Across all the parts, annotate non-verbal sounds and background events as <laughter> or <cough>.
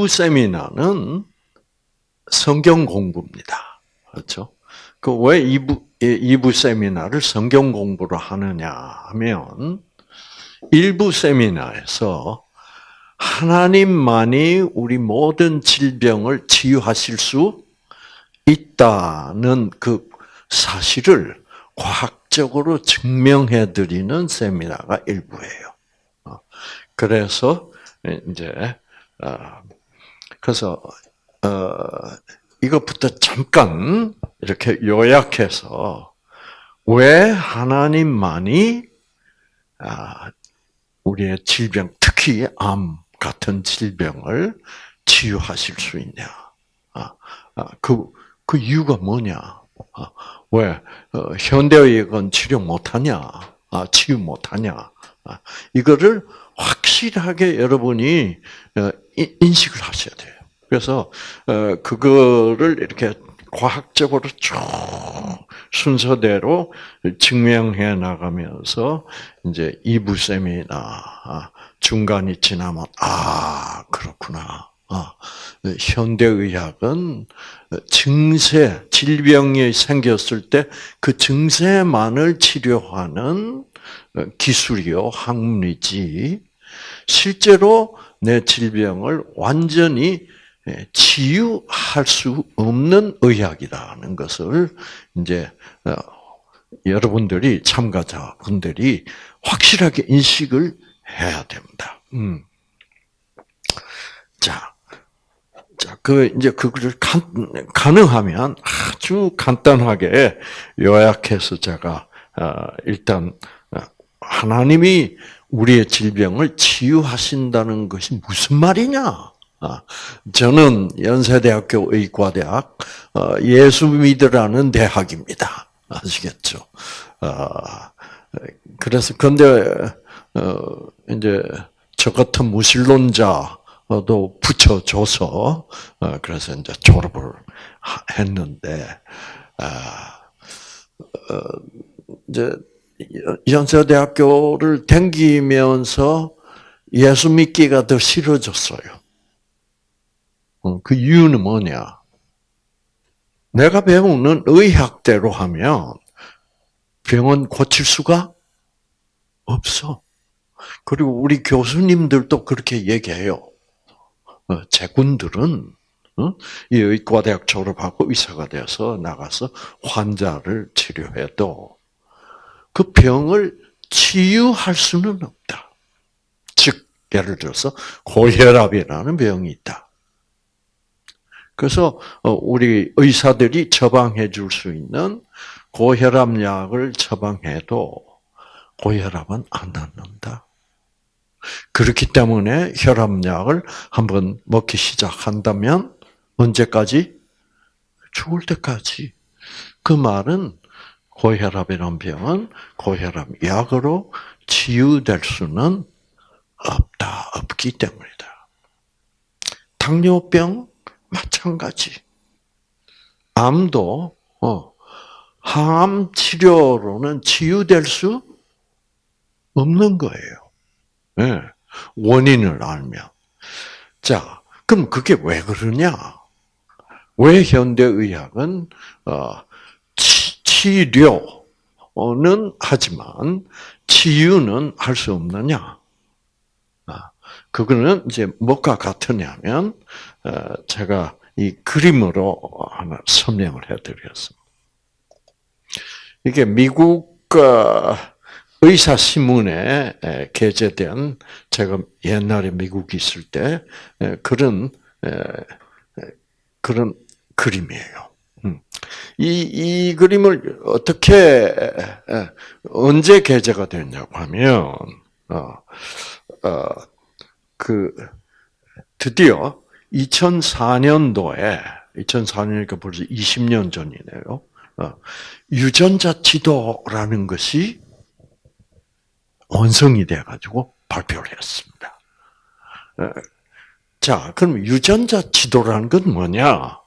2부 세미나는 성경 공부입니다. 그렇죠? 그왜 2부, 2부 세미나를 성경 공부로 하느냐 하면 1부 세미나에서 하나님만이 우리 모든 질병을 치유하실 수 있다는 그 사실을 과학적으로 증명해 드리는 세미나가 일부예요. 어, 그래서 이제 어, 그래서 어, 이것부터 잠깐 이렇게 요약해서 왜 하나님만이 아, 우리의 질병, 특히 암 같은 질병을 치유하실 수 있냐? 아, 아, 그, 그 이유가 뭐냐? 왜 현대의학은 치료 못하냐? 치유 못하냐? 이거를 확실하게 여러분이 어, 인식을 하셔야 돼요. 그래서 어, 그거를 이렇게 과학적으로 쭉 순서대로 증명해 나가면서 이제 이부 세미나 아, 중간이 지나면 아 그렇구나. 아, 현대의학은 증세, 질병이 생겼을 때 그 증세만을 치료하는 기술이요, 학문이지, 실제로 내 질병을 완전히 치유할 수 없는 의학이라는 것을 이제 어, 여러분들이 참가자분들이 확실하게 인식을 해야 됩니다. 음. 자, 자, 그 이제 그거를 가능하면 아주 간단하게 요약해서 제가 어, 일단 어, 하나님이 우리의 질병을 치유하신다는 것이 무슨 말이냐? 아, 저는 연세대학교 의과대학 어, 예수 믿으라는 대학입니다. 아시겠죠? 아, 그래서 근데 이제 저 같은 무신론자 도 붙여줘서 어, 그래서 이제 졸업을 했는데 아, 어, 이제 연세대학교를 댕기면서 예수 믿기가 더 싫어졌어요. 어, 그 이유는 뭐냐? 내가 배우는 의학대로 하면 병은 고칠 수가 없어. 그리고 우리 교수님들도 그렇게 얘기해요. 어, 제군들은 어? 이 의과대학 졸업하고 의사가 되어서 나가서 환자를 치료해도 그 병을 치유할 수는 없다. 즉 예를 들어서 고혈압이라는 병이 있다. 그래서 어, 우리 의사들이 처방해 줄 수 있는 고혈압 약을 처방해도 고혈압은 안 낫는다. 그렇기 때문에 혈압약을 한번 먹기 시작한다면 언제까지? 죽을 때까지. 그 말은 고혈압이란 병은 고혈압 약으로 치유될 수는 없다, 없기 때문이다. 당뇨병 마찬가지. 암도 어, 항암 치료로는 치유될 수 없는 거예요. 네. 원인을 알면. 자, 그럼 그게 왜 그러냐? 왜 현대의학은 어, 치, 료는 하지만 치유는 할 수 없느냐? 아, 그거는 이제 뭐가 같으냐면 어, 제가 이 그림으로 하나 설명을 해드리겠습니다. 이게 미국 의사 신문에 게재된 제가 옛날에 미국 있을 때 그런 그런 그림이에요. 음. 이, 이 그림을 어떻게, 언제 게재가 됐냐고 하면, 어, 어, 그, 드디어 2004년도에, 2004년이니까 벌써 20년 전이네요. 어, 유전자 지도라는 것이 원성이 돼가지고 발표를 했습니다. 어, 자, 그럼 유전자 지도라는 건 뭐냐?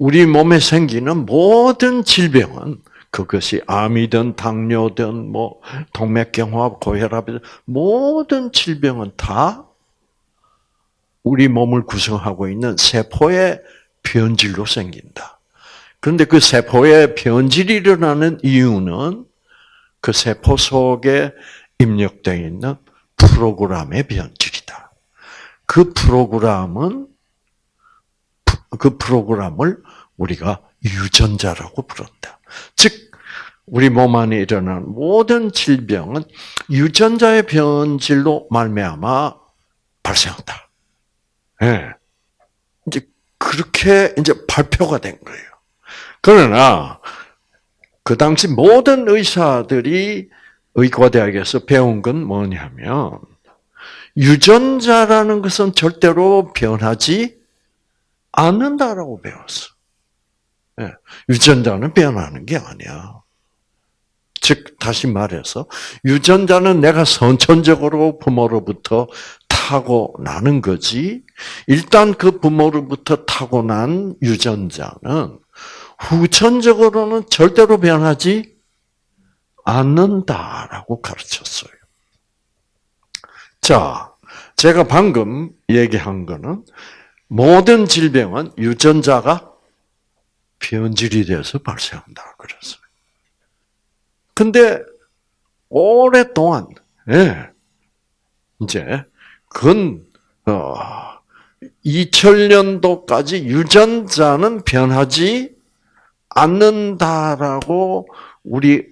우리 몸에 생기는 모든 질병은 그것이 암이든 당뇨든 뭐 동맥경화, 고혈압이든 모든 질병은 다 우리 몸을 구성하고 있는 세포의 변질로 생긴다. 그런데 그 세포의 변질이 일어나는 이유는 그 세포 속에 입력되어 있는 프로그램의 변질이다. 그 프로그램은 그 프로그램을 우리가 유전자라고 부른다. 즉 우리 몸 안에 일어나는 모든 질병은 유전자의 변질로 말미암아 발생한다. 예. 이제 그렇게 이제 발표가 된 거예요. 그러나 그 당시 모든 의사들이 의과대학에서 배운 건 뭐냐면 유전자라는 것은 절대로 변하지 않는다라고 배웠어. 예, 유전자는 변하는 게 아니야. 즉 다시 말해서 유전자는 내가 선천적으로 부모로부터 타고 나는 거지. 일단 그 부모로부터 타고 난 유전자는 후천적으로는 절대로 변하지 않는다라고 가르쳤어요. 자, 제가 방금 얘기한 거는 모든 질병은 유전자가 변질이 돼서 발생한다 그랬어요. 근데 오랫동안 예, 이제 근 어, 2000년도까지 유전자는 변하지 않는다라고 우리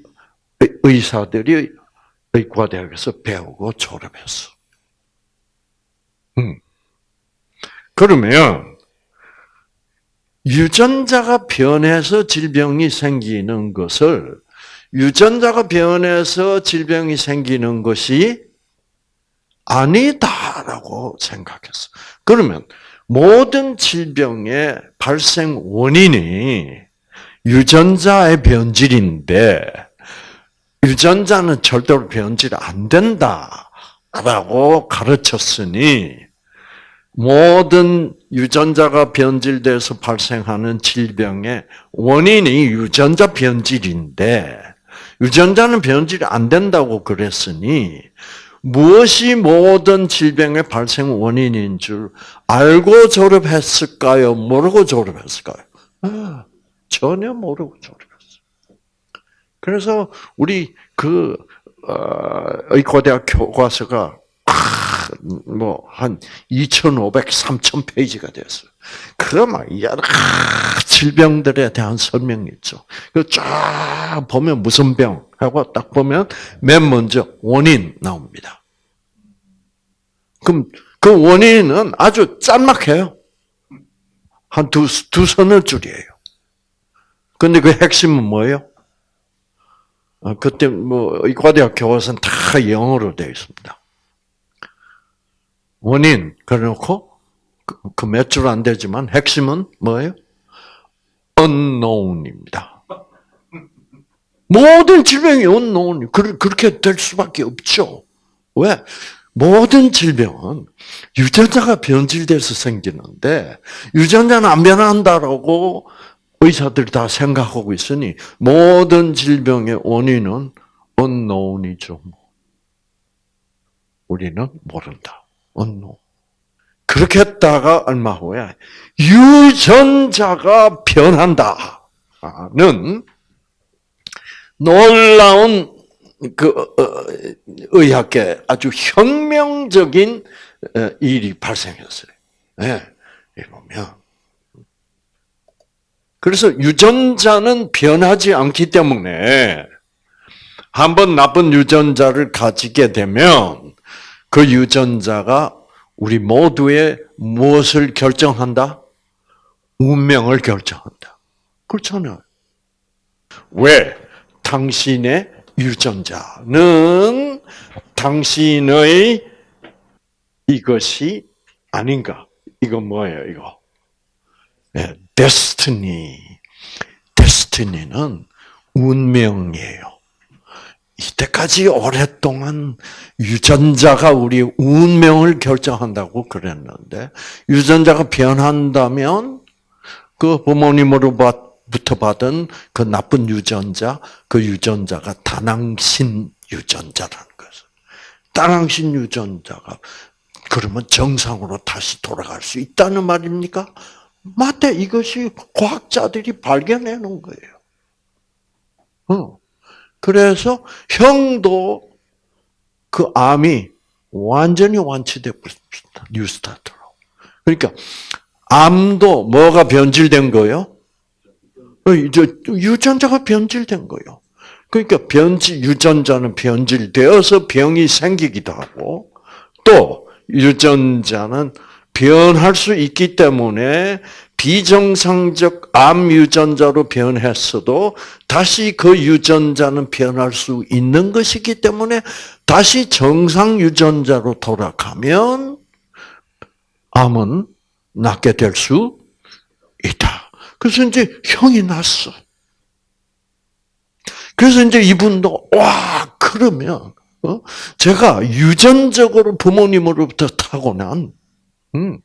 의사들이 의과대학에서 배우고 졸업했어. 음. 그러면 유전자가 변해서 질병이 생기는 것을 유전자가 변해서 질병이 생기는 것이 아니다라고 생각했어. 그러면 모든 질병의 발생 원인이 유전자의 변질인데 유전자는 절대로 변질 안 된다라고 가르쳤으니 모든 유전자가 변질돼서 발생하는 질병의 원인이 유전자 변질인데 유전자는 변질이 안 된다고 그랬으니 무엇이 모든 질병의 발생 원인인 줄 알고 졸업했을까요? 모르고 졸업했을까요? 아, 전혀 모르고 졸업했어요. 그래서 우리 그 어, 의과대학 교과서가 뭐한 2,500, 3,000 페이지가 됐어요. 그막 여러 질병들에 대한 설명이 있죠. 그쫙 보면 무슨 병 하고 딱 보면 맨 먼저 원인 나옵니다. 그럼 그 원인은 아주 짤막해요. 한 두, 두 선을 줄이에요. 근데 그 핵심은 뭐예요? 어, 그때 뭐 의과대학 교과서는 다 영어로 되어 있습니다. 원인 그래놓고 그 몇 줄 안 되지만 핵심은 뭐예요? unknown입니다. 모든 질병이 unknown. 그렇게 될 수밖에 없죠. 왜? 모든 질병은 유전자가 변질돼서 생기는데 유전자는 안 변한다라고 의사들이 다 생각하고 있으니 모든 질병의 원인은 unknown이죠. 우리는 모른다. Unknown. 그렇게 했다가 얼마 후에 유전자가 변한다는 놀라운 그 어, 의학계 아주 혁명적인 어, 일이 발생했어요. 예, 보면 그래서 유전자는 변하지 않기 때문에 한번 나쁜 유전자를 가지게 되면 그 유전자가 우리 모두의 무엇을 결정한다? 운명을 결정한다. 그렇잖아요. 왜? 당신의 유전자는 당신의 이것이 아닌가? 이거 뭐예요, 이거? 네, 데스티니. 데스티니는 운명이에요. 이때까지 오랫동안 유전자가 우리 운명을 결정한다고 그랬는데 유전자가 변한다면 그 부모님으로부터 받은 그 나쁜 유전자, 그 유전자가 다낭신 유전자라는 것을. 다낭신 유전자가 그러면 정상으로 다시 돌아갈 수 있다는 말입니까? 맞대. 이것이 과학자들이 발견해 놓은 거예요. 어. 그래서 형도 그 암이 완전히 완치되고 있습니다. 뉴스타트로. 그러니까 암도 뭐가 변질된 거예요? 어, 유전자가 변질된 거예요. 그러니까 변질 유전자는 변질되어서 병이 생기기도 하고 또 유전자는 변할 수 있기 때문에 비정상적 암 유전자로 변했어도 다시 그 유전자는 변할 수 있는 것이기 때문에 다시 정상 유전자로 돌아가면 암은 낫게 될 수 있다. 그래서 이제 형이 났어. 그래서 이제 이분도 와 그러면 어? 제가 유전적으로 부모님으로부터 타고난 음,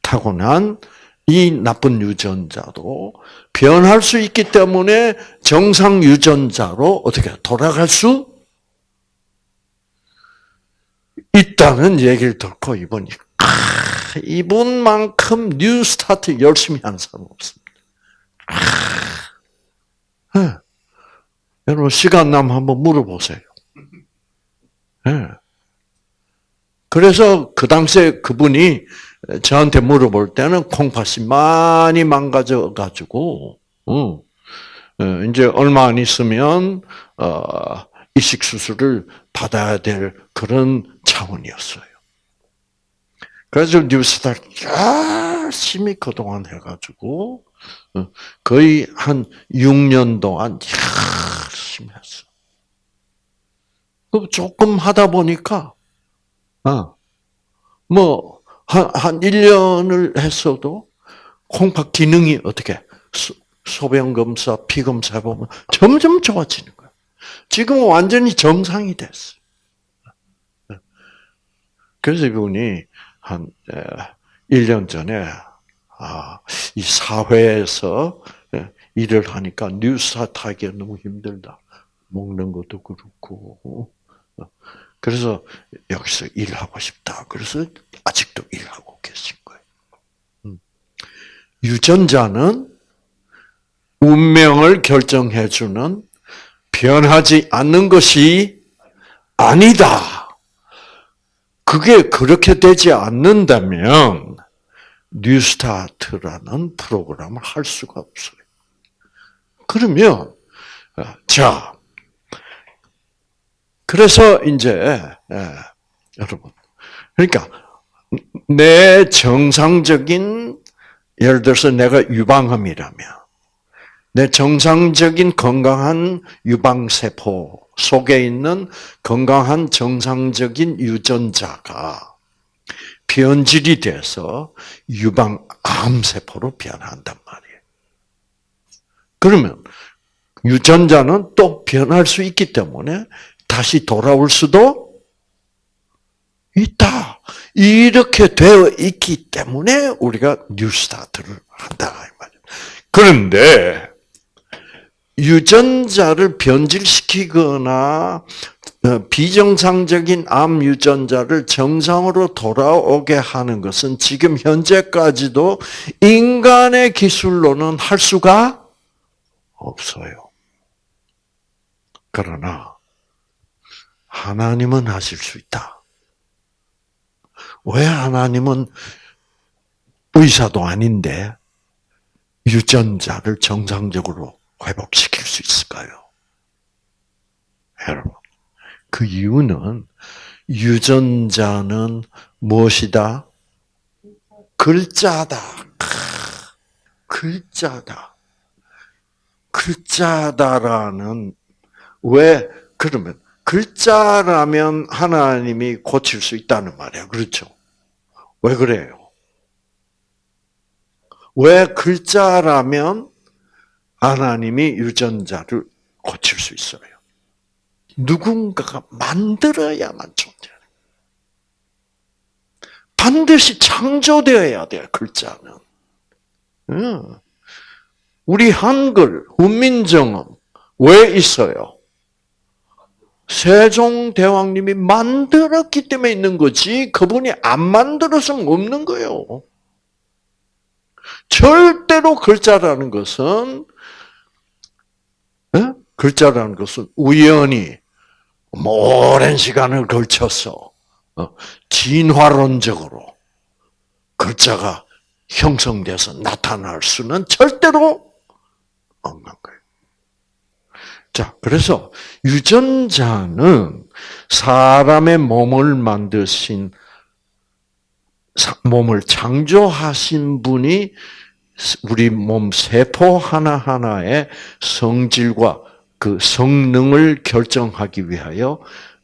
타고난 이 나쁜 유전자도 변할 수 있기 때문에 정상 유전자로 어떻게 돌아갈 수 있다는 얘기를 듣고 이분이 아, 이분만큼 New Start 열심히 하는 사람 없습니다. 아, 네. 여러분 시간 나면 한번 물어보세요. 네. 그래서 그 당시에 그분이 저한테 물어볼 때는 콩팥이 많이 망가져 가지고, 어, 이제 얼마 안 있으면 어, 이식 수술을 받아야 될 그런 차원이었어요. 그래서 뉴스타 열심히 그동안 해가지고 어, 거의 한 6년 동안 열심히 했어. 그 조금 하다 보니까, 어, 뭐, 한, 한 1년을 했어도 콩팥 기능이 어떻게 소변 검사, 피 검사 해보면 점점 좋아지는 거야. 지금은 완전히 정상이 됐어. 그래서 이분이 한 1년 전에 아, 이 사회에서 일을 하니까 뉴스타트 하기가 너무 힘들다. 먹는 것도 그렇고. 그래서 여기서 일하고 싶다. 그래서 아직도 일하고 계신 거예요. 음. 유전자는 운명을 결정해주는 변하지 않는 것이 아니다. 그게 그렇게 되지 않는다면 뉴스타트라는 프로그램을 할 수가 없어요. 그러면 자 그래서 이제 예, 여러분 그러니까 내 정상적인 예를 들어서 내가 유방암이라면 내 정상적인 건강한 유방세포 속에 있는 건강한 정상적인 유전자가 변질이 돼서 유방암세포로 변한단 말이에요. 그러면 유전자는 또 변할 수 있기 때문에 다시 돌아올 수도 있다. 이렇게 되어 있기 때문에 우리가 뉴스타트를 한다. 그런데 유전자를 변질시키거나 어, 비정상적인 암 유전자를 정상으로 돌아오게 하는 것은 지금 현재까지도 인간의 기술로는 할 수가 없어요. 그러나 하나님은 하실 수 있다. 왜 하나님은 의사도 아닌데 유전자를 정상적으로 회복시킬 수 있을까요? 여러분, 그 이유는 유전자는 무엇이다? 글자다. 글자다. 글자다라는 왜 그러면 글자라면 하나님이 고칠 수 있다는 말이야. 그렇죠? 왜 그래요? 왜 글자라면 하나님이 유전자를 고칠 수 있어요? 누군가가 만들어야만 존재해. 반드시 창조되어야 돼, 글자는. 우리 한글, 훈민정음, 왜 있어요? 세종대왕님이 만들었기 때문에 있는 거지, 그분이 안 만들어서는 없는 거예요. 절대로 글자라는 것은, 에? 글자라는 것은 우연히, 오랜 시간을 걸쳐서, 어, 진화론적으로 글자가 형성돼서 나타날 수는 절대로 없는 거예요. 자, 그래서 유전자는 사람의 몸을 만드신 몸을 창조하신 분이 우리 몸 세포 하나하나의 성질과 그 성능을 결정하기 위하여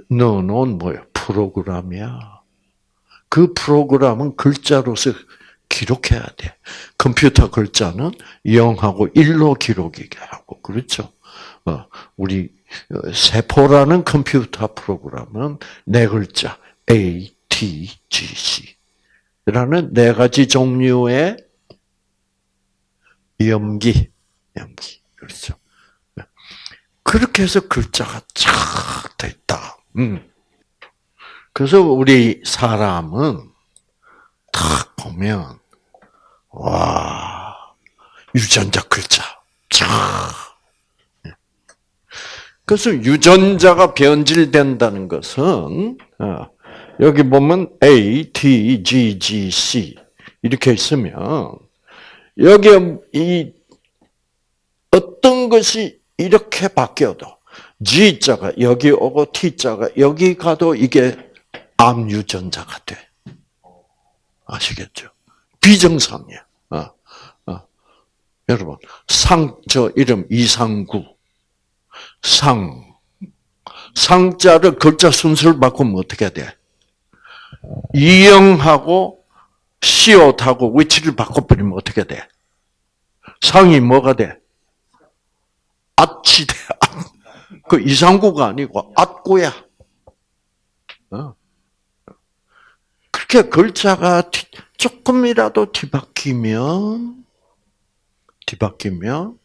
넣어놓은 뭐예요? 프로그램이야. 그 프로그램은 글자로서 기록해야 돼. 컴퓨터 글자는 0하고 1로 기록이게 하고, 그렇죠? 어, 우리 어, 세포라는 컴퓨터 프로그램은 네 글자 A, T, G, C라는 네 가지 종류의 염기, 염기, 그렇죠? 그렇게 해서 글자가 쫙 됐다. 음. 그래서 우리 사람은 딱 보면 와 유전자 글자 쫙 그래서 유전자가 변질된다는 것은 어, 여기 보면 A, T, G, G, C 이렇게 있으면 여기 이 어떤 것이 이렇게 바뀌어도 G자가 여기 오고 T자가 여기 가도 이게 암 유전자가 돼. 아시겠죠? 비정상이야. 어, 어. 여러분 상 저 이름 이상구 상. 상자를 글자 순서를 바꾸면 어떻게 돼? 이영하고 시옷하고 위치를 바꿔버리면 어떻게 돼? 상이 뭐가 돼? 앗이 돼. 그 이상구가 아니고 앗구야. 어. 그렇게 글자가 조금이라도 뒤바뀌면 뒤바뀌면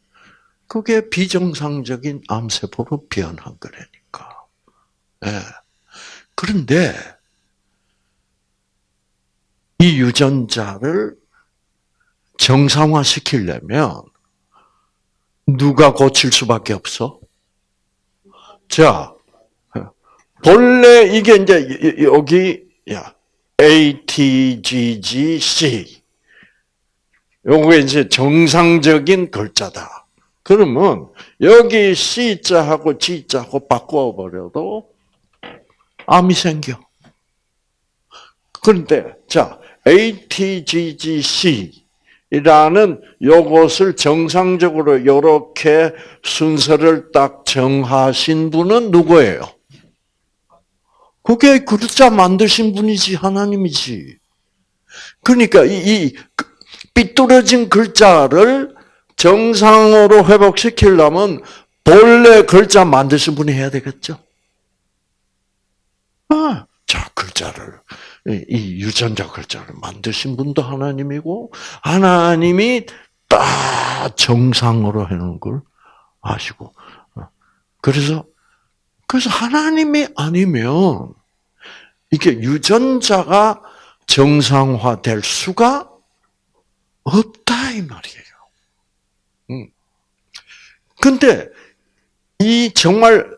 그게 비정상적인 암세포로 변한 거라니까. 네. 그런데 이 유전자를 정상화 시키려면 누가 고칠 수밖에 없어? 자, 본래 이게 이제 여기 야 A, T, G, G, C 요게 이제 정상적인 글자다. 그러면 여기 C자하고 G자하고 바꿔버려도 암이 생겨. 그런데 자 ATGGC 이라는 요것을 정상적으로 이렇게 순서를 딱 정하신 분은 누구예요? 그게 글자 만드신 분이지 하나님이지. 그러니까 이, 이 삐뚤어진 글자를 정상으로 회복시키려면 본래 글자 만드신 분이 해야 되겠죠? 아, 자, 글자를, 이 유전자 글자를 만드신 분도 하나님이고, 하나님이 딱 정상으로 해놓은 걸 아시고. 그래서, 그래서 하나님이 아니면, 이게 유전자가 정상화될 수가 없다, 이 말이에요. 음. 근데 이 정말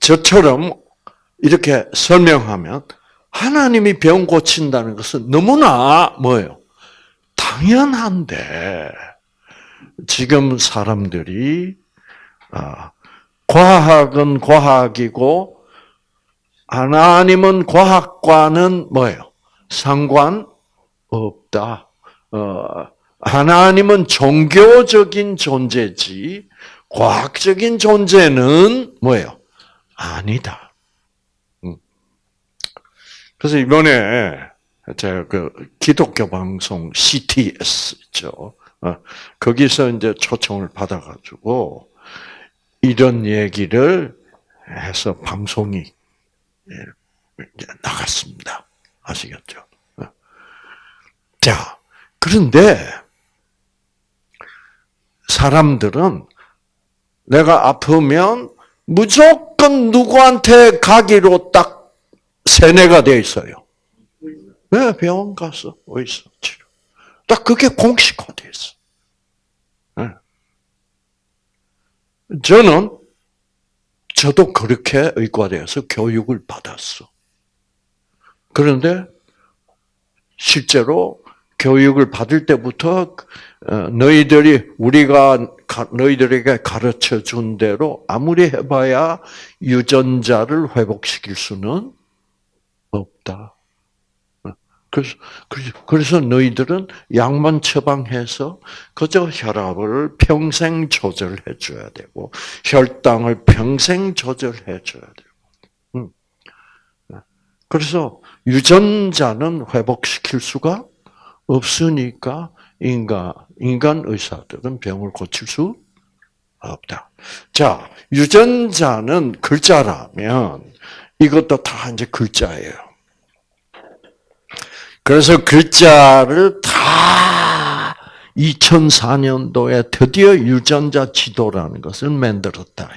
저처럼 이렇게 설명하면 하나님이 병 고친다는 것은 너무나 뭐예요? 당연한데 지금 사람들이 아, 과학은 과학이고 하나님은 과학과는 뭐예요? 상관 없다. 어, 하나님은 종교적인 존재지 과학적인 존재는 뭐예요? 아니다. 음. 그래서 이번에 제가 그 기독교 방송 CTS 있죠. 어, 거기서 이제 초청을 받아가지고 이런 얘기를 해서 방송이 나갔습니다. 아시겠죠? 어. 자, 그런데 사람들은 내가 아프면 무조건 누구한테 가기로 딱 세뇌가 돼 있어요. 왜 병원 가서 의사 치료? 딱 그게 공식화돼 있어. 네. 저는 저도 그렇게 의과대에서 교육을 받았어. 그런데 실제로 교육을 받을 때부터 어, 너희들이 우리가 너희들에게 가르쳐 준 대로 아무리 해봐야 유전자를 회복시킬 수는 없다. 그래서, 그래서 너희들은 약만 처방해서 그저 혈압을 평생 조절해 줘야 되고, 혈당을 평생 조절해 줘야 되고. 그래서 유전자는 회복시킬 수가 없으니까 인간, 인간 의사들은 병을 고칠 수 없다. 자, 유전자는 글자라면 이것도 다 이제 글자예요. 그래서 글자를 다 2004년도에 드디어 유전자 지도라는 것을 만들었다.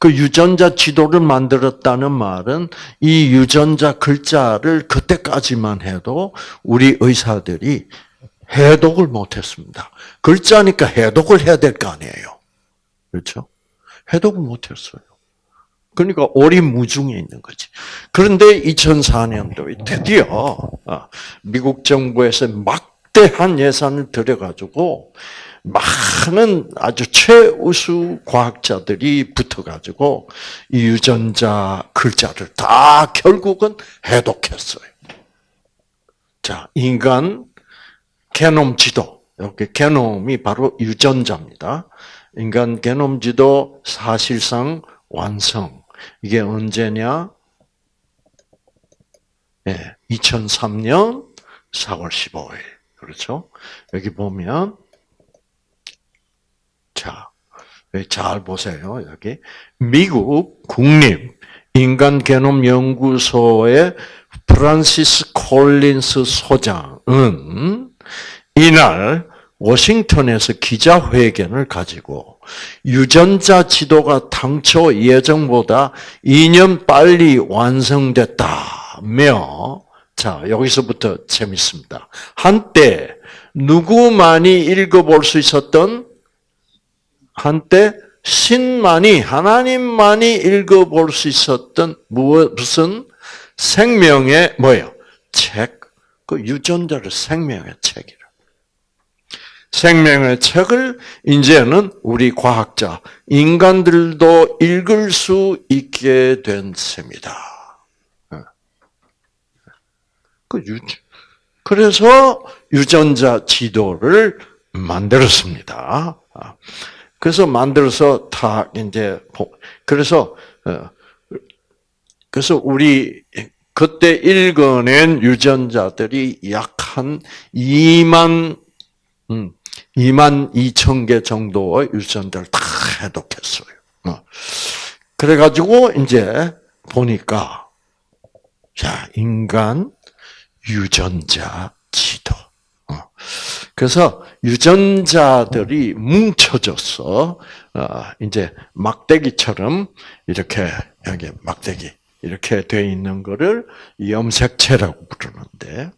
그 유전자 지도를 만들었다는 말은 이 유전자 글자를 그때까지만 해도 우리 의사들이 해독을 못했습니다. 글자니까 해독을 해야 될 거 아니에요. 그렇죠? 해독을 못했어요. 그러니까 오리무중에 있는 거지. 그런데 2004년도에 드디어 아, 미국 정부에서 막대한 예산을 들여가지고 많은 아주 최우수 과학자들이 붙어가지고 이 유전자 글자를 다 결국은 해독했어요. 자, 인간 게놈 지도. 이렇게 게놈이 바로 유전자입니다. 인간 게놈 지도 사실상 완성. 이게 언제냐? 예, 2003년 4월 15일. 그렇죠? 여기 보면 자, 잘 보세요. 여기 미국 국립 인간 게놈 연구소의 프란시스 콜린스 소장은 이날 워싱턴에서 기자회견을 가지고 유전자 지도가 당초 예정보다 2년 빨리 완성됐다며 자, 여기서부터 재밌습니다. 한때 누구만이 읽어볼 수 있었던 한때 신만이 하나님만이 읽어볼 수 있었던 무슨 생명의 뭐예요? 책. 그 유전자를 생명의 책이라. 생명의 책을 이제는 우리 과학자, 인간들도 읽을 수 있게 된 셈이다. 예. 그 유, 그래서 유전자 지도를 만들었습니다. 아. 그래서 만들어서 다 이제 그래서 어, 그래서 우리 그때 읽어낸 유전자들이 약 한 2만 2만 2천 개 정도의 유전자를 다 해독했어요. 어. 그래가지고 이제 보니까 자 인간 유전자 지도. 어. 그래서 유전자들이 뭉쳐져서 어, 이제 막대기처럼 이렇게 여기 막대기 이렇게 돼 있는 거를 염색체라고 부르는데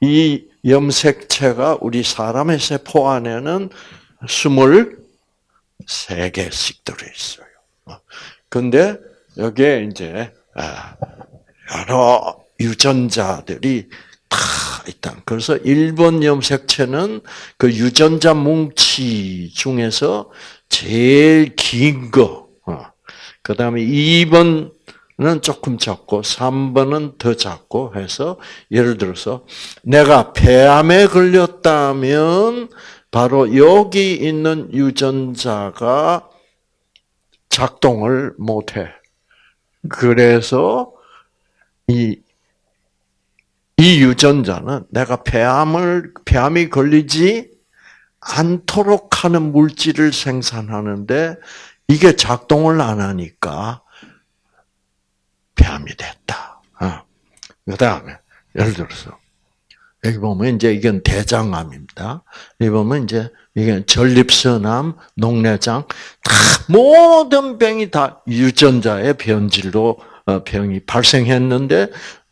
이 염색체가 우리 사람의 세포 안에는 23개씩 들어 있어요. 근데 여기에 이제 아, 여러 유전자들이 다 있다. 그래서 1번 염색체는 그 유전자 뭉치 중에서 제일 긴 거. 어. 그 다음에 2번은 조금 작고, 3번은 더 작고 해서, 예를 들어서, 내가 폐암에 걸렸다면, 바로 여기 있는 유전자가 작동을 못해. 그래서, 이, 이 유전자는 내가 폐암을, 폐암이 걸리지 않도록 하는 물질을 생산하는데 이게 작동을 안 하니까 폐암이 됐다. 어. 그 다음에, 예를 들어서, 여기 보면 이제 이건 대장암입니다. 여기 보면 이제 이게 전립선암, 녹내장 다 모든 병이 다 유전자의 변질로 어, 병이 발생했는데 어,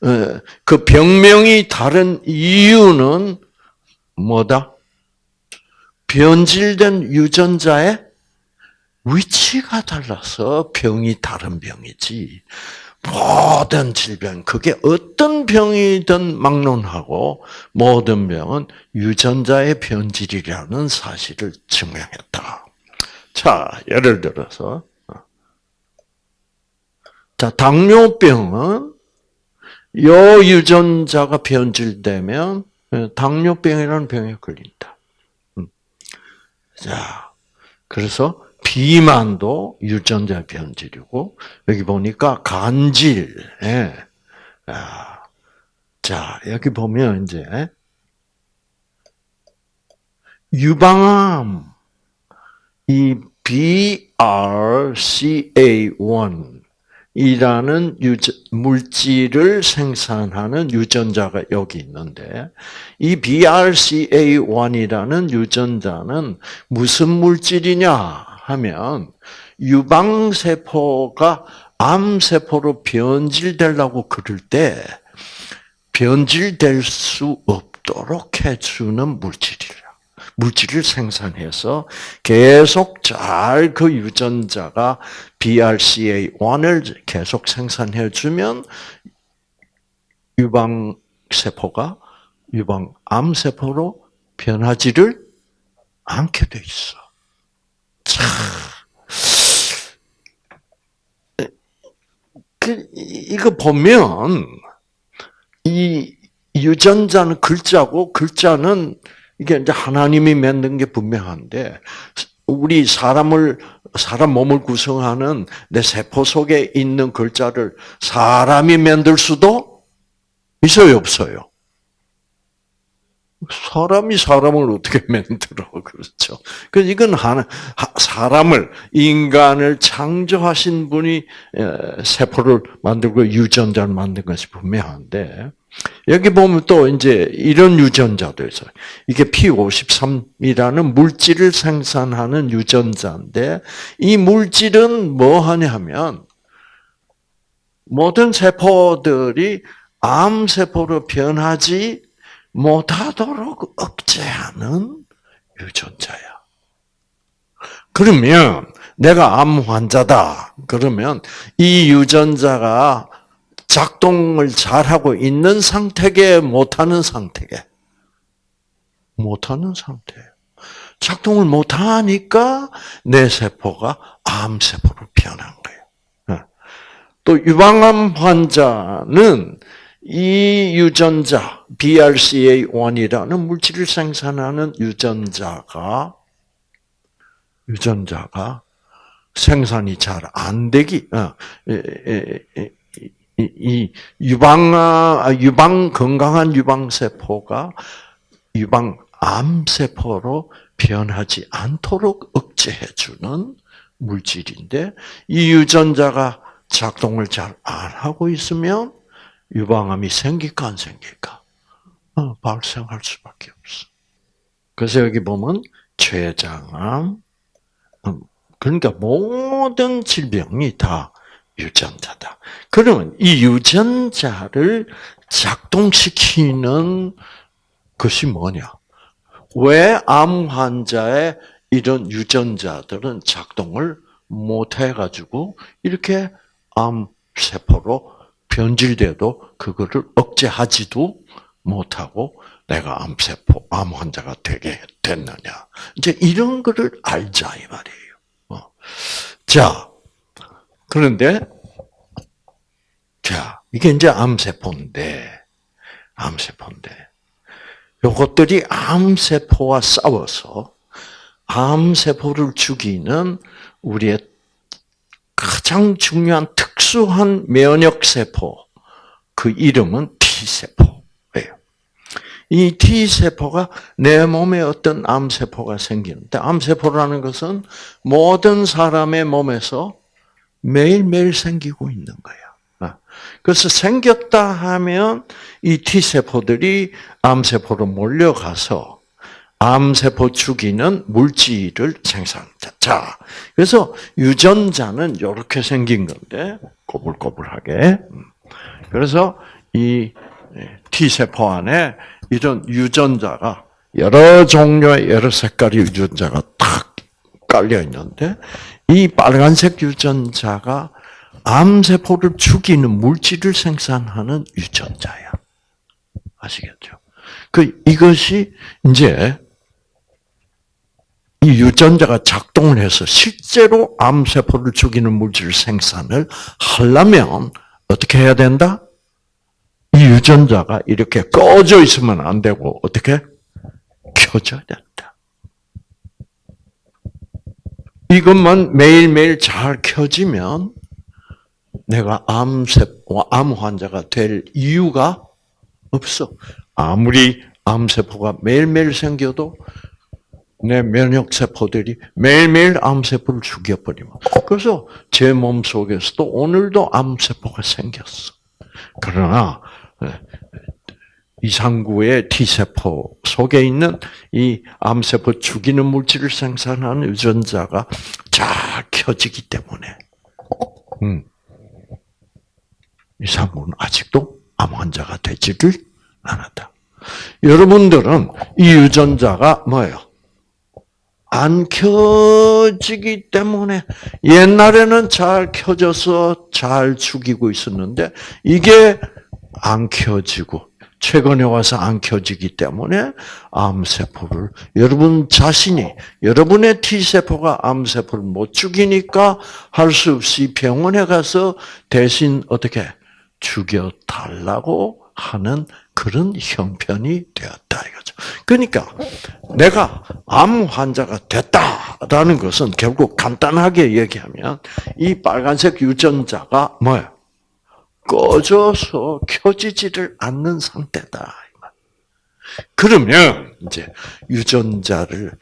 그 병명이 다른 이유는 뭐다? 변질된 유전자의 위치가 달라서 병이 다른 병이지. 모든 질병, 그게 어떤 병이든 막론하고 모든 병은 유전자의 변질이라는 사실을 증명했다. 자, 예를 들어서 자, 당뇨병은 요 유전자가 변질되면 당뇨병이라는 병에 걸린다. 음. 자, 그래서 비만도 유전자 변질이고 여기 보니까 간질. 예. 아, 자 여기 보면 이제 유방암 이 BRCA1 이라는 물질을 생산하는 유전자가 여기 있는데 이 BRCA1이라는 유전자는 무슨 물질이냐 하면 유방세포가 암세포로 변질되려고 그럴 때 변질될 수 없도록 해주는 물질이라. 물질을 생산해서 계속 잘 그 유전자가 BRCA1을 계속 생산해 주면 유방 세포가 유방 암 세포로 변하지를 않게 돼 있어. 참. 그, 이거 보면, 이 유전자는 글자고, 글자는 이게 이제 하나님이 만든 게 분명한데, 우리 사람을, 사람 몸을 구성하는 내 세포 속에 있는 글자를 사람이 만들 수도 있어요, 없어요? 사람이 사람을 어떻게 <laughs> 만들어 그렇죠? 그 이건 하나 사람을 인간을 창조하신 분이 세포를 만들고 유전자를 만든 것이 분명한데 여기 보면 또 이제 이런 유전자도 있어요. 이게 P53이라는 물질을 생산하는 유전자인데 이 물질은 뭐 하냐면 모든 세포들이 암 세포로 변하지 못하도록 억제하는 유전자야. 그러면 내가 암 환자다. 그러면 이 유전자가 작동을 잘하고 있는 상태게 못하는 상태게 못하는 상태예요. 작동을 못하니까 내 세포가 암 세포로 변한 거예요. 또 유방암 환자는 이 유전자 BRCA1이라는 물질을 생산하는 유전자가 유전자가 생산이 잘 안 되기 어, 이 유방 아, 유방 건강한 유방 세포가 유방 암 세포로 변하지 않도록 억제해 주는 물질인데 이 유전자가 작동을 잘 안 하고 있으면 유방암이 생길까 안 생길까? 어, 발생할 수밖에 없어. 그래서 여기 보면 췌장암, 음, 그러니까 모든 질병이 다 유전자다. 그러면 이 유전자를 작동시키는 것이 뭐냐? 왜 암 환자의 이런 유전자들은 작동을 못 해가지고 이렇게 암 세포로 변질돼도 그거를 억제하지도 못하고 내가 암세포, 암 환자가 되게 됐느냐. 이제 이런 거를 알자, 이 말이에요. 어. 자, 그런데, 자, 이게 이제 암세포인데, 암세포인데, 요것들이 암세포와 싸워서 암세포를 죽이는 우리의 가장 중요한 특수한 면역세포, 그 이름은 T세포예요. 이 T세포가 내 몸에 어떤 암세포가 생기는데, 암세포라는 것은 모든 사람의 몸에서 매일매일 생기고 있는 거야. 아, 그래서 생겼다 하면 이 T세포들이 암세포로 몰려가서 암세포 죽이는 물질을 생산한다. 자, 그래서 유전자는 이렇게 생긴 건데, 꼬불꼬불하게. 음. 그래서 이 T세포 안에 이런 유전자가 여러 종류의 여러 색깔의 유전자가 탁 깔려 있는데, 이 빨간색 유전자가 암세포를 죽이는 물질을 생산하는 유전자야. 아시겠죠? 그, 이것이 이제 이 유전자가 작동을 해서 실제로 암세포를 죽이는 물질 생산을 하려면 어떻게 해야 된다? 이 유전자가 이렇게 꺼져 있으면 안 되고 어떻게 켜져야 된다. 이것만 매일매일 잘 켜지면 내가 암세포, 암 환자가 될 이유가 없어. 아무리 암세포가 매일매일 생겨도 내 면역세포들이 매일매일 암세포를 죽여버리면. 그래서 제 몸 속에서도 오늘도 암세포가 생겼어. 그러나, 이상구의 T세포 속에 있는 이 암세포 죽이는 물질을 생산하는 유전자가 잘 켜지기 때문에, 음, 이상구는 아직도 암 환자가 되지를 않았다. 여러분들은 이 유전자가 뭐예요? 안 켜지기 때문에 옛날에는 잘 켜져서 잘 죽이고 있었는데 이게 안 켜지고 최근에 와서 안 켜지기 때문에 암세포를 여러분 자신이 여러분의 T세포가 암세포를 못 죽이니까 할 수 없이 병원에 가서 대신 어떻게 죽여 달라고 하는 그런 형편이 되었다 이거죠. 그러니까 내가 암 환자가 됐다라는 것은 결국 간단하게 얘기하면 이 빨간색 유전자가 뭐야? 꺼져서 켜지지를 않는 상태다. 그러면 이제 유전자를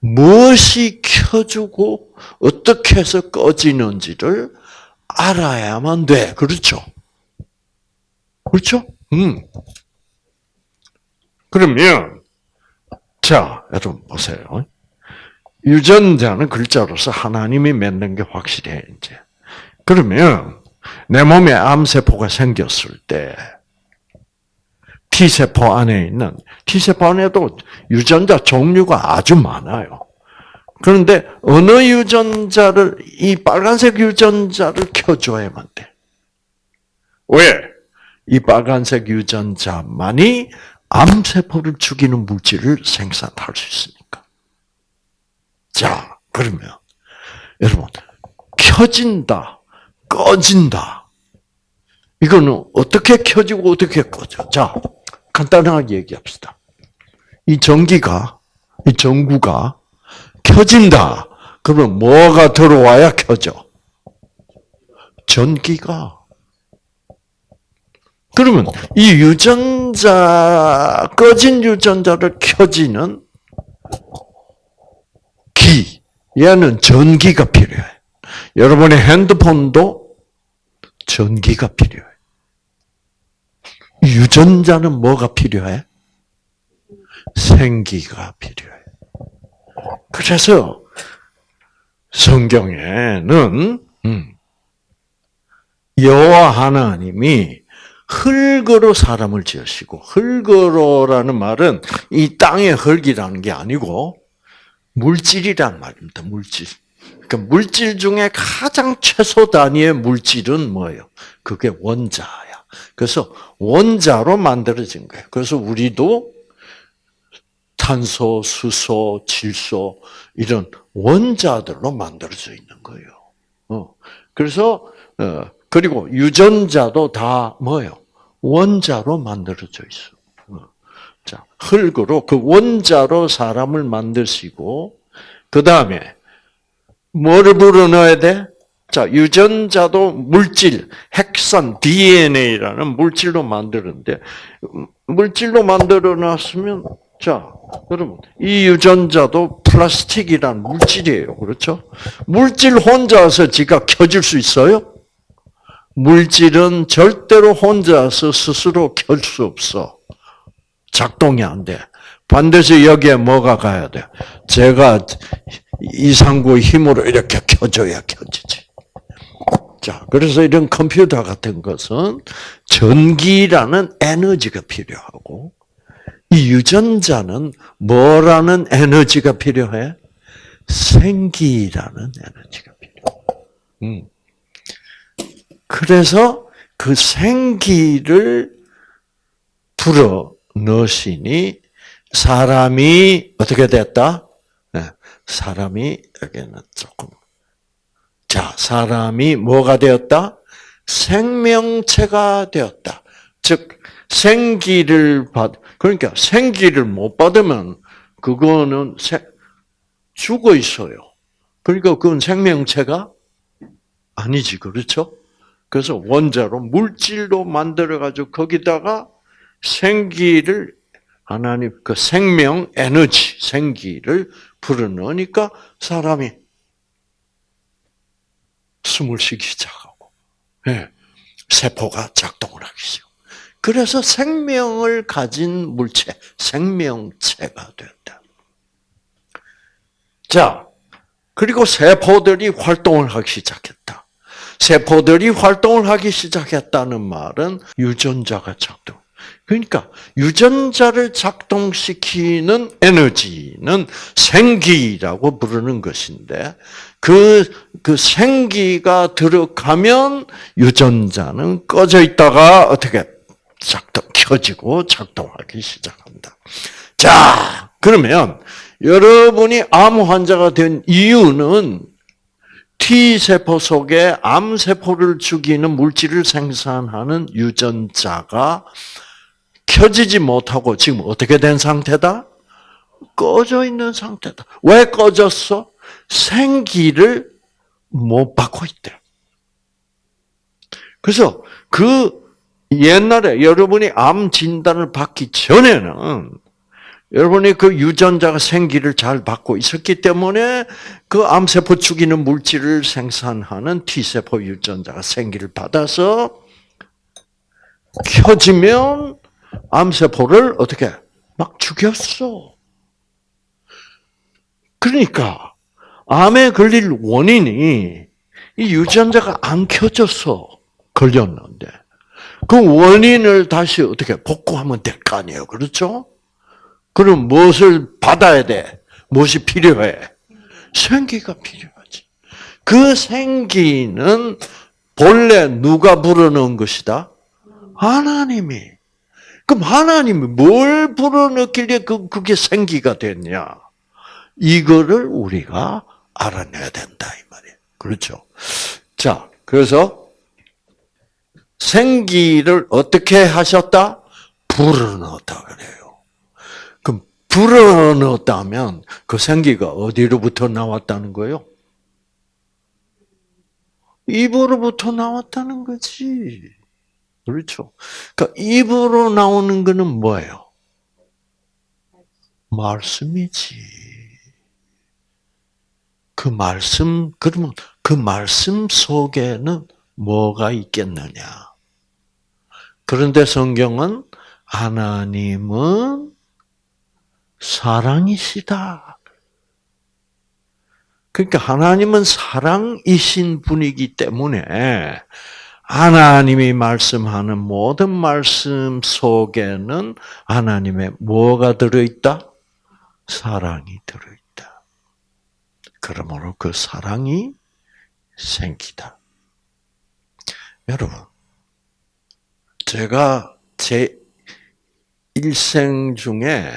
무엇이 켜주고 어떻게 해서 꺼지는지를 알아야만 돼. 그렇죠? 그렇죠? 음. 그러면 자, 여러분 보세요. 유전자는 글자로서 하나님이 맺는 게 확실해 이제. 그러면 내 몸에 암세포가 생겼을 때 T세포 안에 있는 T세포 안에도 유전자 종류가 아주 많아요. 그런데 어느 유전자를 이 빨간색 유전자를 켜줘야만 돼. 왜? 이 빨간색 유전자만이 암세포를 죽이는 물질을 생산할 수 있으니까. 자, 그러면 여러분 켜진다, 꺼진다. 이거는 어떻게 켜지고 어떻게 꺼져? 자, 간단하게 얘기합시다. 이 전기가, 이 전구가 켜진다. 그러면 뭐가 들어와야 켜져? 전기가. 그러면 이 유전자, 꺼진 유전자를 켜지는 기, 얘는 전기가 필요해. 여러분의 핸드폰도 전기가 필요해. 유전자는 뭐가 필요해? 생기가 필요해. 그래서 성경에는 음, 여호와 하나님이 흙으로 사람을 지으시고 흙으로라는 말은 이 땅의 흙이라는 게 아니고 물질이란 말입니다. 물질. 그러니까 물질 중에 가장 최소 단위의 물질은 뭐예요? 그게 원자야. 그래서 원자로 만들어진 거예요. 그래서 우리도 탄소, 수소, 질소 이런 원자들로 만들어져 있는 거예요. 어. 그래서 어, 그리고 유전자도 다 뭐예요? 원자로 만들어져 있어. 어. 자, 흙으로 그 원자로 사람을 만드시고 그 다음에 뭐를 불어넣어야 돼? 자, 유전자도 물질, 핵산, DNA라는 물질로 만드는데 물질로 만들어 놨으면 자, 여러분, 이 유전자도 플라스틱이란 물질이에요. 그렇죠? 물질 혼자서 지가 켜질 수 있어요? 물질은 절대로 혼자서 스스로 켤 수 없어. 작동이 안 돼. 반드시 여기에 뭐가 가야 돼? 제가 이상구의 힘으로 이렇게 켜줘야 켜지지. 자, 그래서 이런 컴퓨터 같은 것은 전기라는 에너지가 필요하고, 이 유전자는 뭐라는 에너지가 필요해? 생기라는 에너지가 필요해. 음. 그래서 그 생기를 불어 넣으시니 사람이 어떻게 됐다? 네, 사람이 여기는 조금 자 사람이 뭐가 되었다? 생명체가 되었다. 즉 생기를 받 그러니까 생기를 못 받으면 그거는 세, 죽어 있어요. 그러니까 그건 생명체가 아니지 그렇죠? 그래서 원자로 물질로 만들어 가지고 거기다가 생기를 하나님 그 생명 에너지 생기를 불어넣으니까 사람이 숨을 쉬기 시작하고 네. 세포가 작동을 하기 시작. 그래서 생명을 가진 물체 생명체가 된다. 자 그리고 세포들이 활동을 하기 시작했다. 세포들이 활동을 하기 시작했다는 말은 유전자가 작동. 그러니까 유전자를 작동시키는 에너지는 생기라고 부르는 것인데 그, 그 생기가 들어가면 유전자는 꺼져 있다가 어떻게 작동, 켜지고 작동하기 시작합니다. 자, 그러면 여러분이 암 환자가 된 이유는 T세포 속에 암세포를 죽이는 물질을 생산하는 유전자가 켜지지 못하고 지금 어떻게 된 상태다? 꺼져 있는 상태다. 왜 꺼졌어? 생기를 못 받고 있대. 그래서 그 옛날에 여러분이 암 진단을 받기 전에는 여러분이 그 유전자가 생기를 잘 받고 있었기 때문에 그 암세포 죽이는 물질을 생산하는 T세포 유전자가 생기를 받아서 켜지면 암세포를 어떻게 막 죽였어. 그러니까 암에 걸릴 원인이 이 유전자가 안 켜져서 걸렸는데 그 원인을 다시 어떻게 복구하면 될 거 아니에요. 그렇죠? 그럼 무엇을 받아야 돼? 무엇이 필요해? 생기가 필요하지. 그 생기는 본래 누가 불어넣은 것이다? 하나님이. 그럼 하나님이 뭘 불어넣길래 그, 그게 생기가 됐냐? 이거를 우리가 알아내야 된다, 이 말이에요. 그렇죠? 자, 그래서 생기를 어떻게 하셨다? 불어넣었다 그래요. 불어넣었다면 그 생기가 어디로부터 나왔다는 거요? 입으로부터 나왔다는 거지. 그렇죠. 그러니까 입으로 나오는 거는 뭐예요? 말씀이지. 그 말씀, 그러면 그 말씀 속에는 뭐가 있겠느냐? 그런데 성경은 하나님은 사랑이시다. 그러니까 하나님은 사랑이신 분이기 때문에 하나님이 말씀하는 모든 말씀 속에는 하나님의 뭐가 들어있다? 사랑이 들어있다. 그러므로 그 사랑이 생기다. 여러분, 제가 제 일생 중에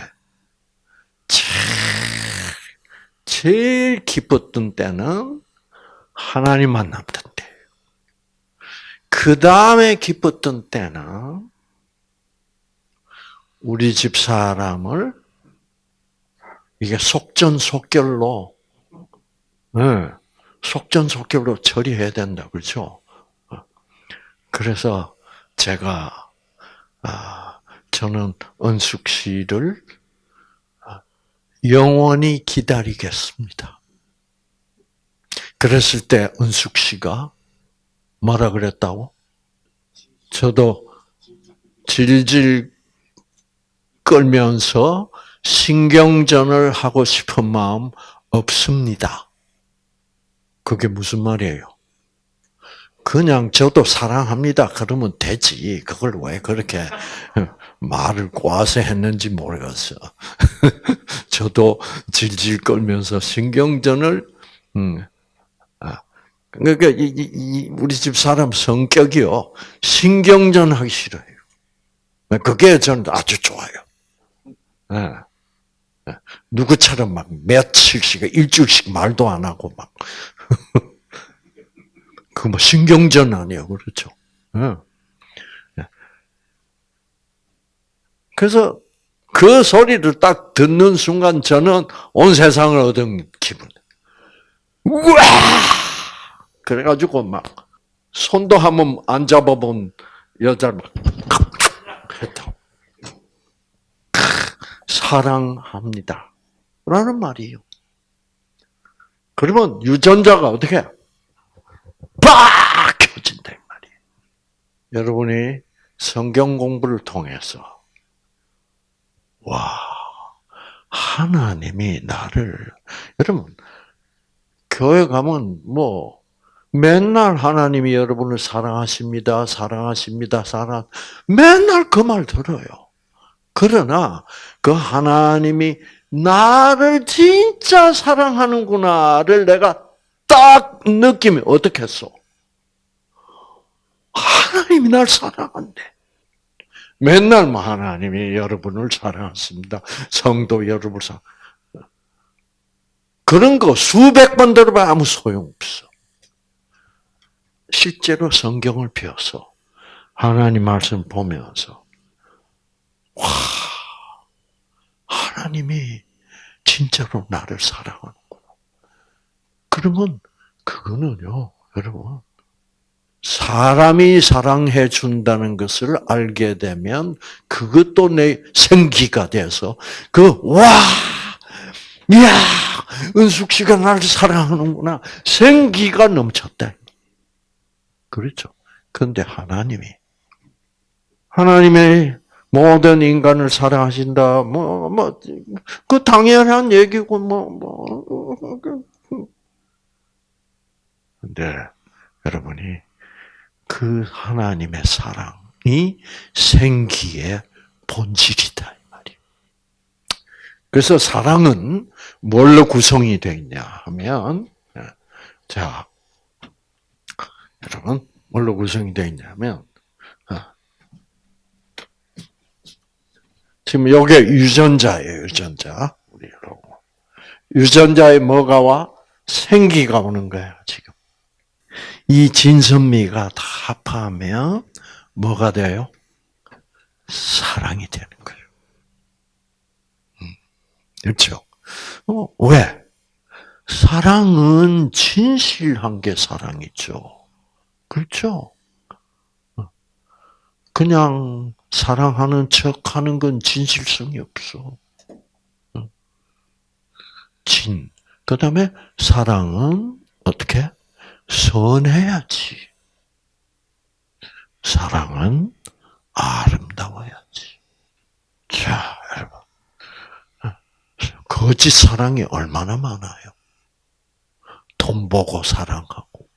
제일 기뻤던 때는 하나님 때. 그 다음에 기뻤던 때는 우리 집 사람을 이게 속전속결로, 네, 속전속결로 처리해야 된다, 그렇죠? 그래서 제가 아, 저는 은숙 씨를 영원히 기다리겠습니다. 그랬을 때 은숙 씨가 뭐라 그랬다고? 저도 질질 끌면서 신경전을 하고 싶은 마음 없습니다. 그게 무슨 말이에요? 그냥 저도 사랑합니다. 그러면 되지. 그걸 왜 그렇게 <laughs> 말을 꼬아서 했는지 모르겠어. <laughs> 저도 질질 끌면서 신경전을, 음, 아, 그러니까 이, 이, 우리 집 사람 성격이요. 신경전 하기 싫어요. 그게 저는 아주 좋아요. 네. 누구처럼 막 며칠씩, 일주일씩 말도 안 하고 막. <laughs> 그 뭐 신경전 아니에요. 그렇죠. 네. 그래서 그 소리를 딱 듣는 순간 저는 온 세상을 얻은 기분. 우와! 그래가지고 막 손도 한번 안 잡아본 여자를 막 했다. 사랑합니다. 라는 말이에요. 그러면 유전자가 어떻게 빡 켜진다 이 말이에요. 여러분이 성경 공부를 통해서 와 하나님이 나를 여러분 교회 가면 뭐 맨날 하나님이 여러분을 사랑하십니다, 사랑하십니다, 사랑 맨날 그 말 들어요. 그러나 그 하나님이 나를 진짜 사랑하는구나를 내가 딱 느끼면 어떻겠어? 하나님이 날 사랑한대. 맨날 뭐 하나님이 여러분을 사랑하십니다. 성도 여러분을 사랑. 그런 거 수백 번 들어봐 아무 소용없어. 실제로 성경을 펴서 하나님 말씀 보면서 와 하나님이 진짜로 나를 사랑하는구나. 그러면 그거는요, 여러분 사람이 사랑해 준다는 것을 알게 되면 그것도 내 생기가 돼서 그 와, 야, 은숙 씨가 나를 사랑하는구나 생기가 넘쳤다. 그렇죠. 그런데 하나님이 하나님의 모든 인간을 사랑하신다. 뭐 뭐 그 당연한 얘기고 뭐 뭐. 근데 여러분이 그 하나님의 사랑이 생기의 본질이다. 그래서 사랑은 뭘로 구성이 되어 있냐 하면 자 여러분 뭘로 구성이 되어 있냐면 지금 요게 유전자예요, 유전자. 우리 여러분. 유전자에 뭐가 와? 생기가 오는 거야, 지금. 이 진선미가 다 합하면 뭐가 돼요? 사랑이 되는 거예요. 음, 그렇죠? 어, 왜? 사랑은 진실한 게 사랑이죠. 그렇죠? 어. 그냥 사랑하는 척 하는 건 진실성이 없어. 진. 그 다음에 사랑은 어떻게? 선해야지. 사랑은 아름다워야지. 자, 여러분. 거짓 사랑이 얼마나 많아요. 돈 보고 사랑하고.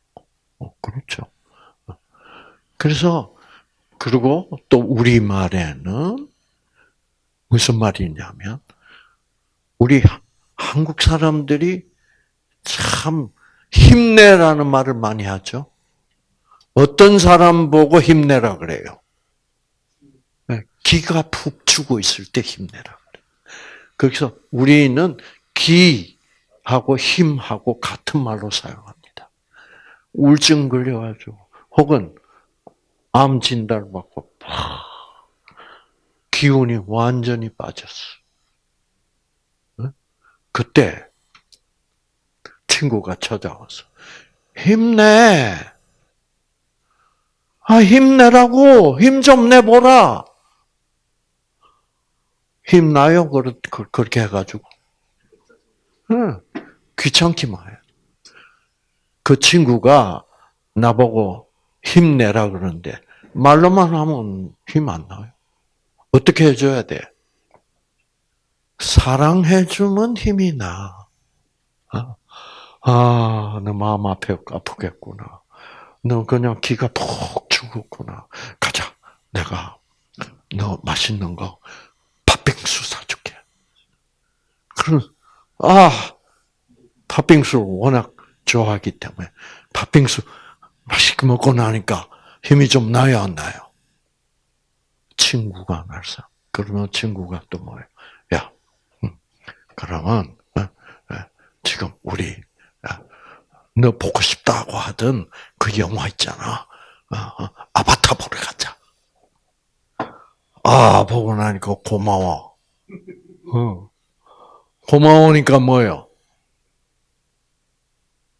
어, 그렇죠. 그래서 그리고 또 우리 말에는 무슨 말이냐면 우리 한국 사람들이 참 힘내라는 말을 많이 하죠. 어떤 사람 보고 힘내라 그래요. 네, 기가 푹 죽어 있을 때 힘내라 그래요. 그래서 우리는 기하고 힘하고 같은 말로 사용합니다. 우울증 걸려가지고 혹은 암 진단 받고 기운이 완전히 빠졌어. 그때 친구가 찾아와서 힘내. 아 힘내라고 힘 좀 내보라. 힘나요? 그렇게 해가지고. 응. 귀찮기만 해. 그 친구가 나보고 힘내라 그러는데 말로만 하면 힘 안 나요. 어떻게 해줘야 돼? 사랑해주면 힘이 나. 어? 아, 너 마음 아프, 아프겠구나. 너 그냥 기가 푹 죽었구나. 가자. 내가 너 맛있는 거 팥빙수 사줄게. 그럼, 아, 팥빙수 워낙 좋아하기 때문에 팥빙수 맛있게 먹고 나니까 힘이 좀 나요, 안 나요? 친구가 말서. 그러면 친구가 또 뭐예요? 야, 그러면 어, 어, 지금 우리 어, 너 보고 싶다고 하던 그 영화 있잖아. 아바타 보러 가자. 아 보고 나니까 고마워. 고마우니까 뭐요?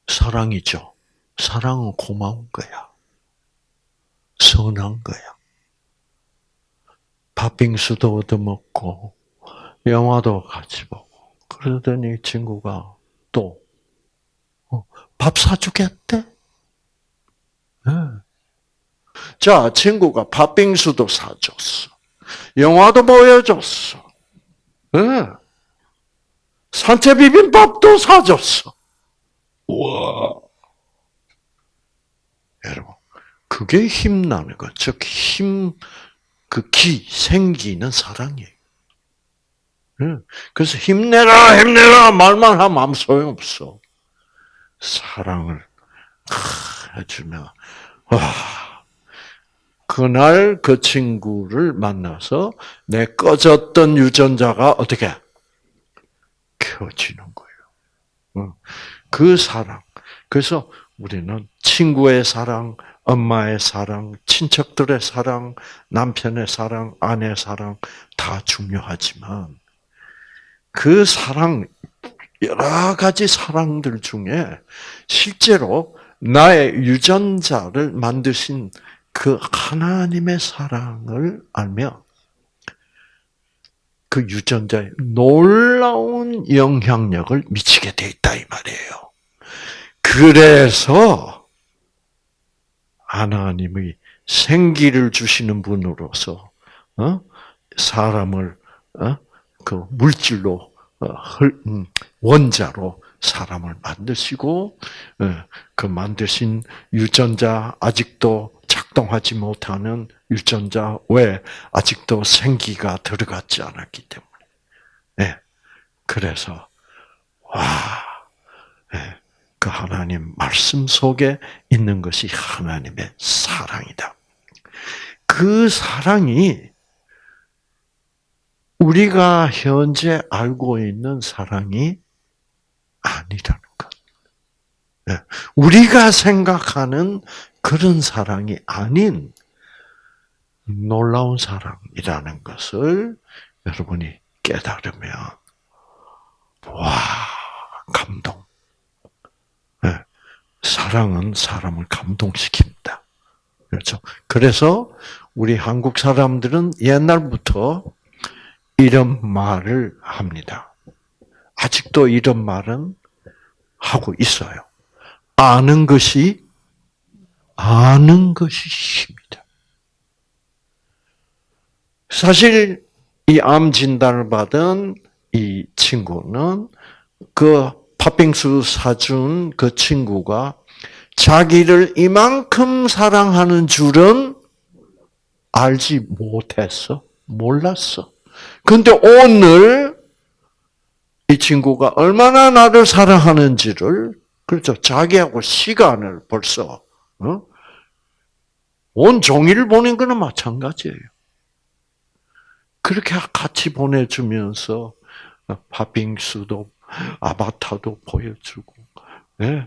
사랑이죠. 사랑은 고마운 거야. 선한 거야. 팥빙수도 얻어먹고, 영화도 같이 보고, 그러더니 친구가 또, 어, 밥 사주겠대? 네. 자, 친구가 팥빙수도 사줬어. 영화도 보여줬어. 네. 산채 비빔밥도 사줬어. 우와. 여러분, 그게 힘나는 거. 즉, 힘, 그 기, 생기는 사랑이에요. 그래서 힘내라, 힘내라, 말만 하면 아무 소용없어. 사랑을 해주면, 와, 그날 그 친구를 만나서 내 꺼졌던 유전자가 어떻게 켜지는 거예요. 그 사랑. 그래서 우리는 친구의 사랑, 엄마의 사랑, 친척들의 사랑, 남편의 사랑, 아내의 사랑 다 중요하지만 그 사랑 여러 가지 사랑들 중에 실제로 나의 유전자를 만드신 그 하나님의 사랑을 알면 그 유전자에 놀라운 영향력을 미치게 돼 있다 이 말이에요. 그래서 하나님의 생기를 주시는 분으로서 어? 사람을 어? 그 물질로 어, 음, 원자로 사람을 만드시고 그 만드신 유전자 아직도 작동하지 못하는 유전자 왜 아직도 생기가 들어갔지 않았기 때문에. 네. 그래서 와, 네. 그 하나님 말씀 속에 있는 것이 하나님의 사랑이다. 그 사랑이 우리가 현재 알고 있는 사랑이 아니라는 것. 네. 우리가 생각하는 그런 사랑이 아닌 놀라운 사랑이라는 것을 여러분이 깨달으면, 와, 감동. 네. 사랑은 사람을 감동시킵니다. 그렇죠? 그래서 우리 한국 사람들은 옛날부터 이런 말을 합니다. 아직도 이런 말은 하고 있어요. 아는 것이 아는 것이 힘이다. 사실 이 암 진단을 받은 이 친구는 그 팥빙수 사준 그 친구가 자기를 이만큼 사랑하는 줄은 알지 못했어. 몰랐어. 근데 오늘 이 친구가 얼마나 나를 사랑하는지를 그렇죠. 자기하고 시간을 벌써 어? 온 종일 보낸 거는 마찬가지예요. 그렇게 같이 보내주면서 팥빙수도 아바타도 보여주고, 네.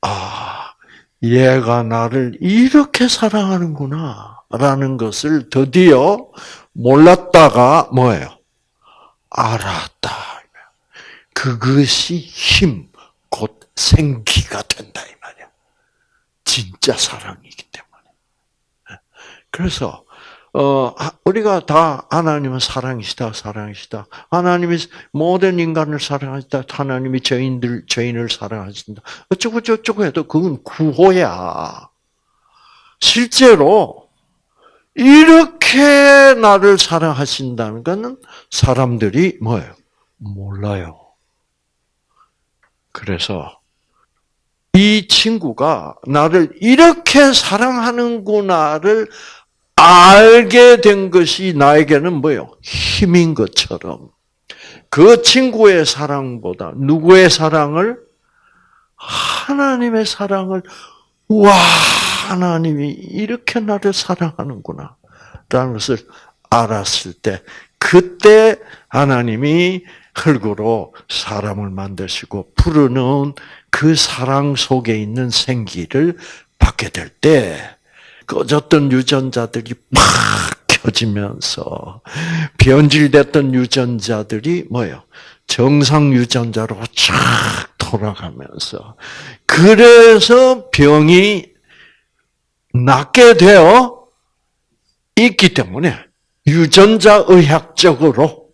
아, 얘가 나를 이렇게 사랑하는구나 라는 것을 드디어 몰랐다가 뭐예요? 알았다. 그것이 힘, 곧 생기가 된다 이 말이야. 진짜 사랑이기 때문에. 그래서 어, 우리가 다 하나님은 사랑이시다, 사랑이시다. 하나님이 모든 인간을 사랑하시다. 하나님이 죄인들, 죄인을 사랑하신다. 어쩌고 저쩌고 해도 그건 구호야. 실제로 이렇게 나를 사랑하신다는 것은 사람들이 뭐예요? 몰라요. 그래서 이 친구가 나를 이렇게 사랑하는구나를 알게 된 것이 나에게는 뭐예요? 힘인 것처럼. 그 친구의 사랑보다 누구의 사랑을? 하나님의 사랑을, 와, 하나님이 이렇게 나를 사랑하는구나. 라는 것을 알았을 때, 그때 하나님이 흙으로 사람을 만드시고 부르는 그 사랑 속에 있는 생기를 받게 될 때, 꺼졌던 유전자들이 막 켜지면서 변질됐던 유전자들이 뭐예요? 정상 유전자로 쫙 돌아가면서 그래서 병이 낫게 되어 있기 때문에 유전자 의학적으로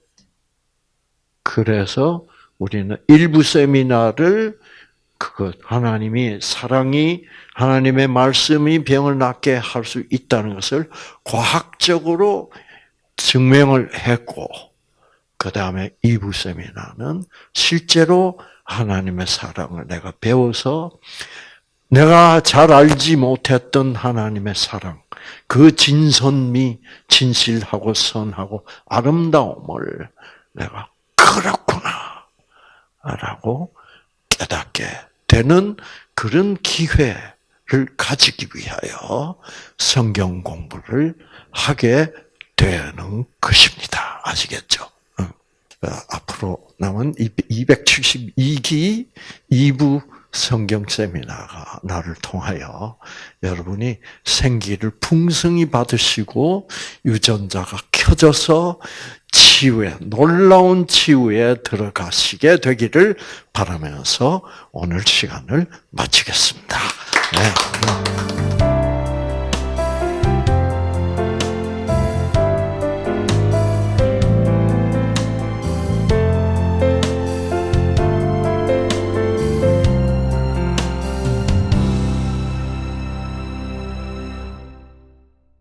그래서 우리는 일부 세미나를 그것 하나님이 사랑이 하나님의 말씀이 병을 낫게 할 수 있다는 것을 과학적으로 증명을 했고 그 다음에 이부 세미나는 실제로 하나님의 사랑을 내가 배워서 내가 잘 알지 못했던 하나님의 사랑, 그 진선미, 진실하고 선하고 아름다움을 내가 그렇구나 라고 깨닫게 되는 그런 기회를 가지기 위하여 성경 공부를 하게 되는 것입니다. 아시겠죠? 앞으로 남은 272기 2부 성경 세미나가 나를 통하여 여러분이 생기를 풍성히 받으시고 유전자가 켜져서 치유에 놀라운 치유에 들어가시게 되기를 바라면서 오늘 시간을 마치겠습니다. 네.